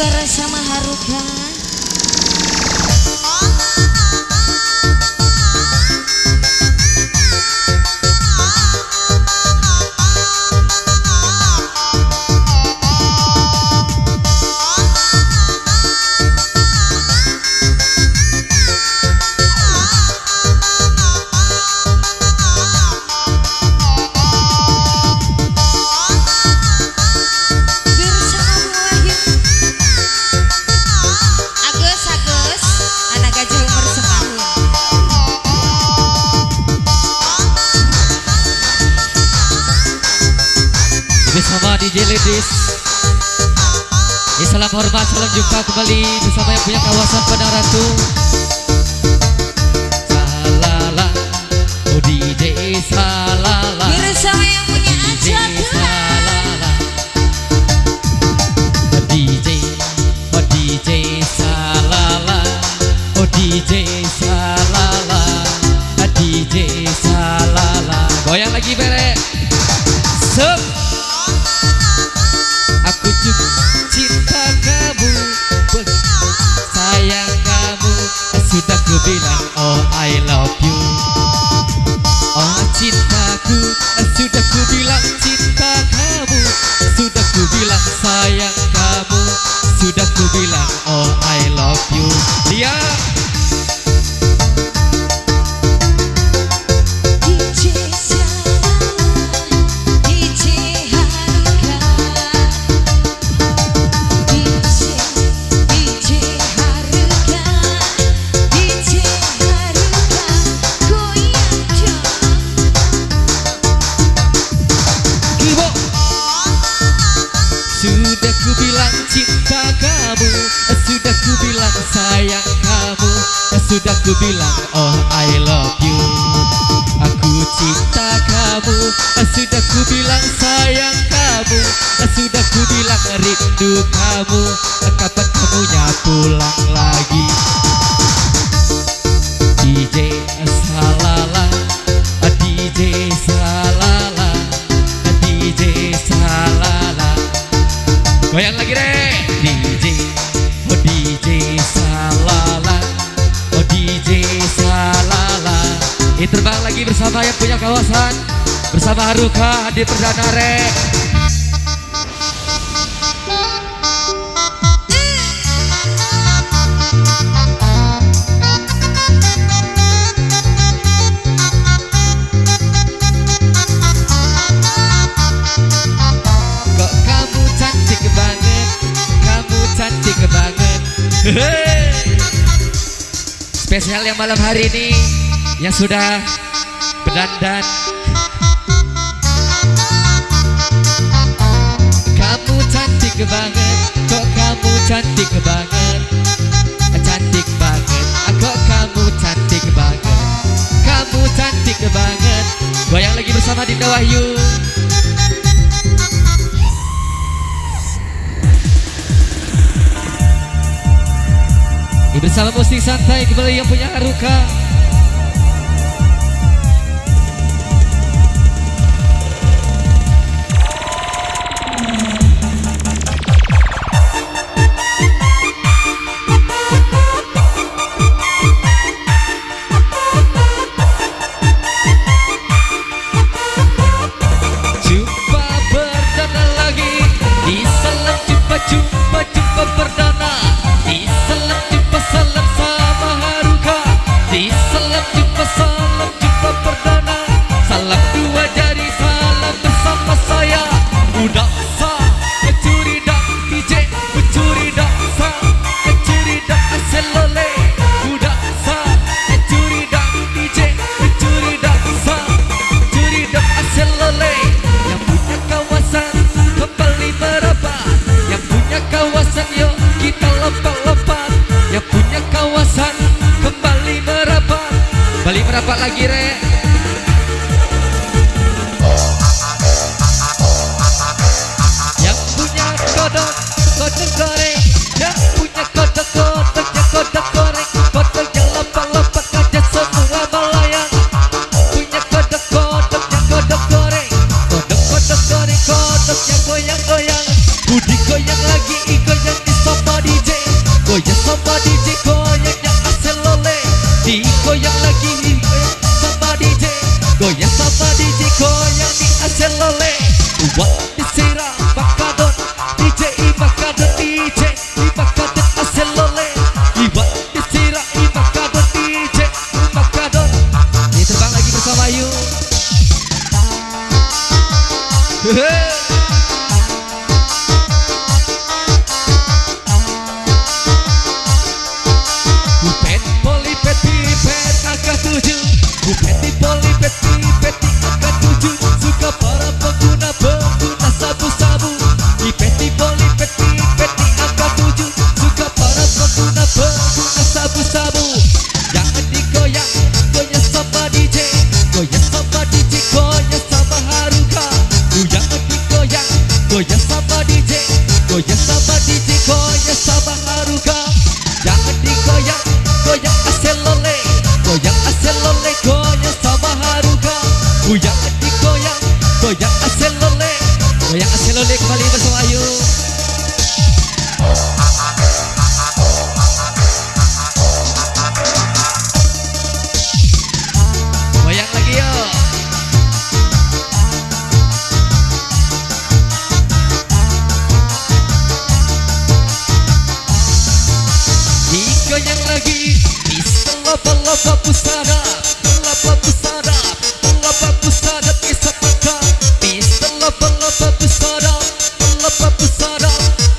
Bersama Haruka salam hormat, salam jumpa kembali bersama yang punya kawasan Padang Ratu. Salala, oh DJ Salala. Bersama yang punya acara Salala. Oh DJ, oh DJ Salala. Oh DJ Salala. Oh DJ Salala. Goyang lagi bere Sudah ku bilang oh I love you. Aku cinta kamu. Sudah ku bilang sayang kamu. Sudah ku bilang rindu kamu. Kapan kamunya pulang lagi? DJ Salala. DJ Salala. DJ Salala. Goyang lagi deh DJ terbang lagi bersama yang punya kawasan. Bersama Haruka Hadir Perdana Re Kok kamu cantik banget? Kamu cantik banget. Spesial yang malam hari ini Yang sudah berdandan. Kamu cantik banget Kok kamu cantik banget? Cantik banget Kok kamu cantik banget? Kamu cantik banget. Goyang lagi bersama Dinda Wahyu. Bersama musik santai kembali yang punya Haruka merapat lagi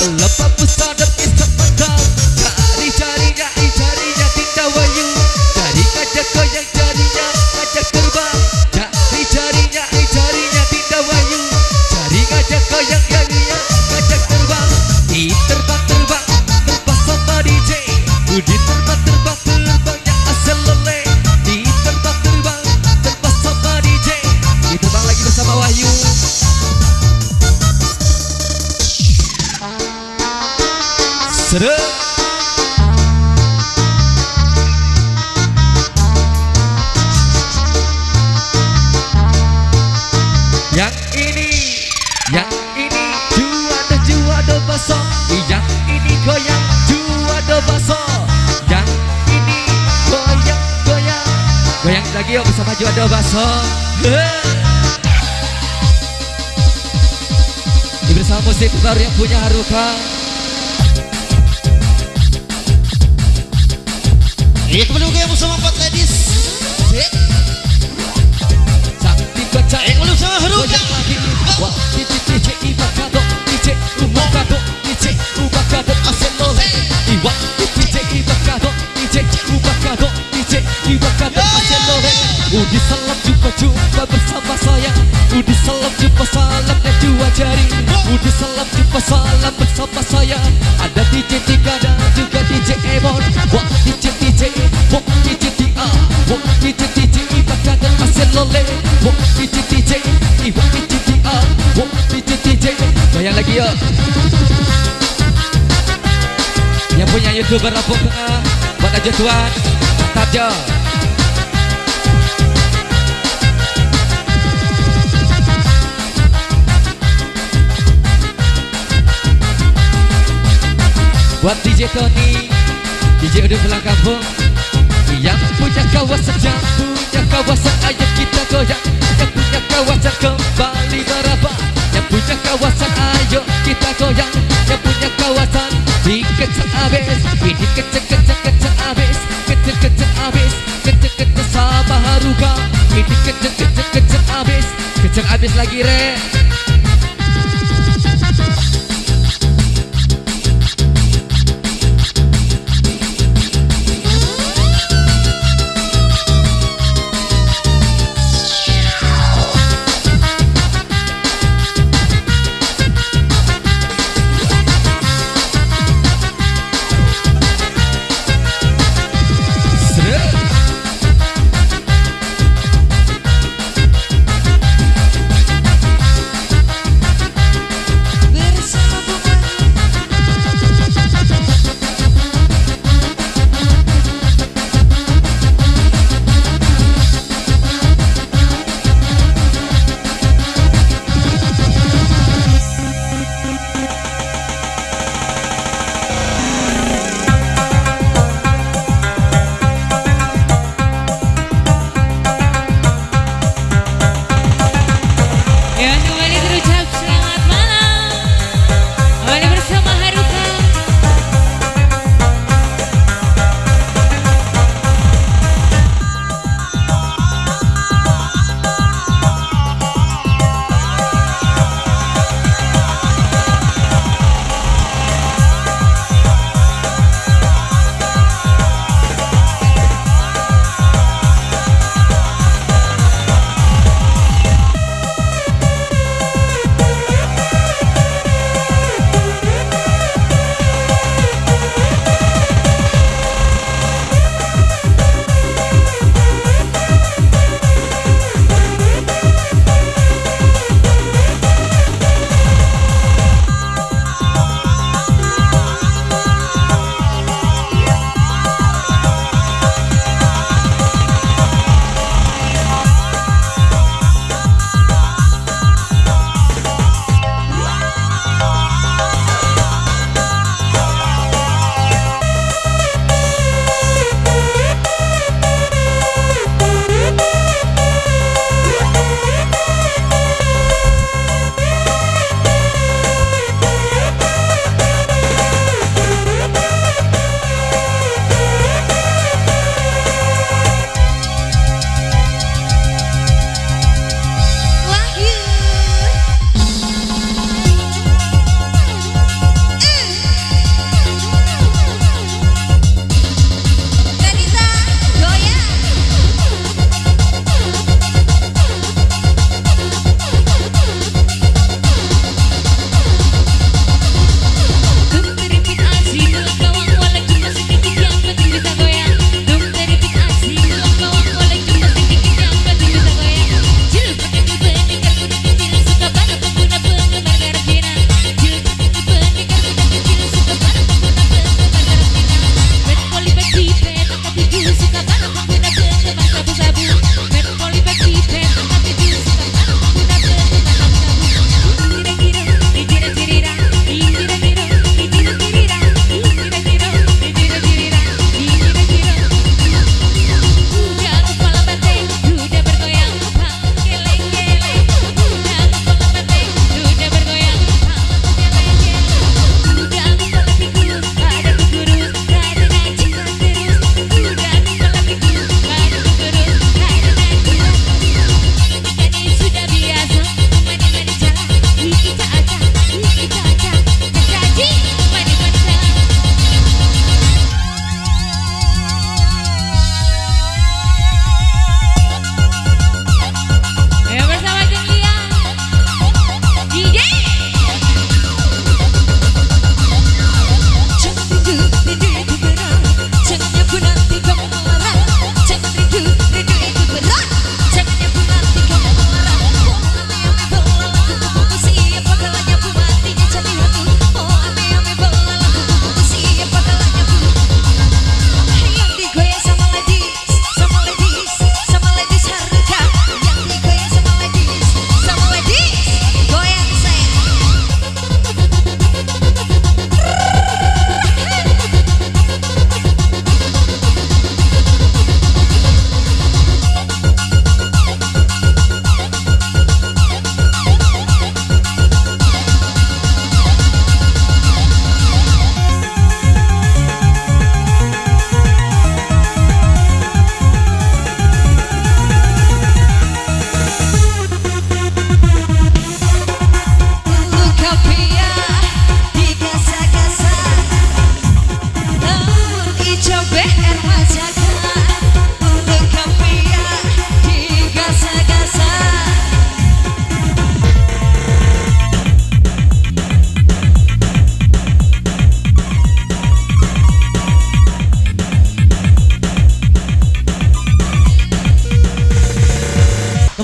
Love up juado baso Ini bersama musik baru yang punya Haruka Iya kembali lagi bersama Empat Ladies. Sakti baca Eh kembali bersama Haruka. Wah DJ DJ DJ Ubakado DJ Aselole Iwa DJ Ibakado DJ Ibakado Aselole Udi salam jumpa jumpa bersama saya Udi salam jumpa salam dan dua jari Udi salam jumpa salam bersama saya Ada DJ Tika dan juga DJ Emon Wah DJ DJ Wah DJ Tia Wah DJ DJ Ibakado Aselole Wah DJ DJ Iwa DJ Tia Wah DJ DJ Goyang lagi yuk Yang punya youtuber Tengah Buat aja tuan Mantap jo Buat DJ Tony DJ udah pulang kampung Yang punya kawasan Yang punya kawasan Ayo kita goyang. Yang punya kawasan kembali meraba Yang punya kawasan Ayo kita goyang. Yang punya kawasan Dikencang abis Ini kencang kencang kencang abis Kencang abis Kencang kencang sama haruka. Kencang kencang kencang abis Kencang abis lagi re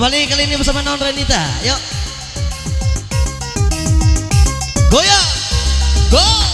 Kembali kali ini bersama Non Renita. Yuk. Goyang. Go.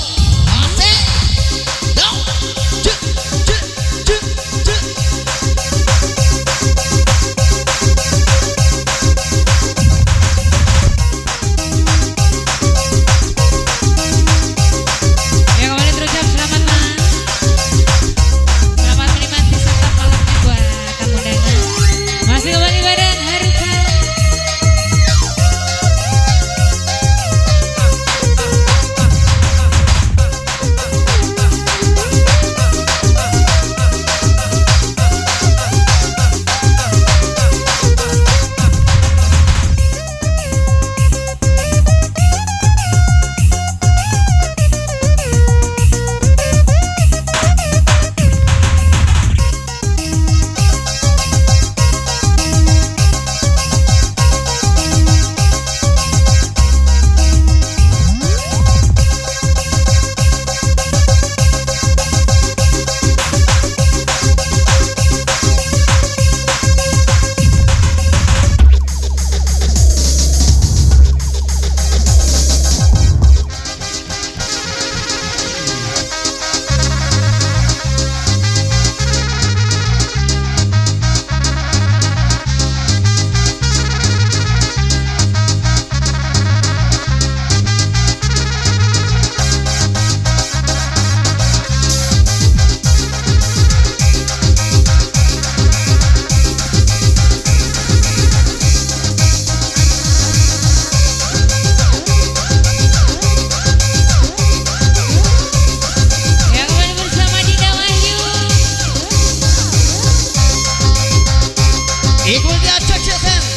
Good touch Church FM.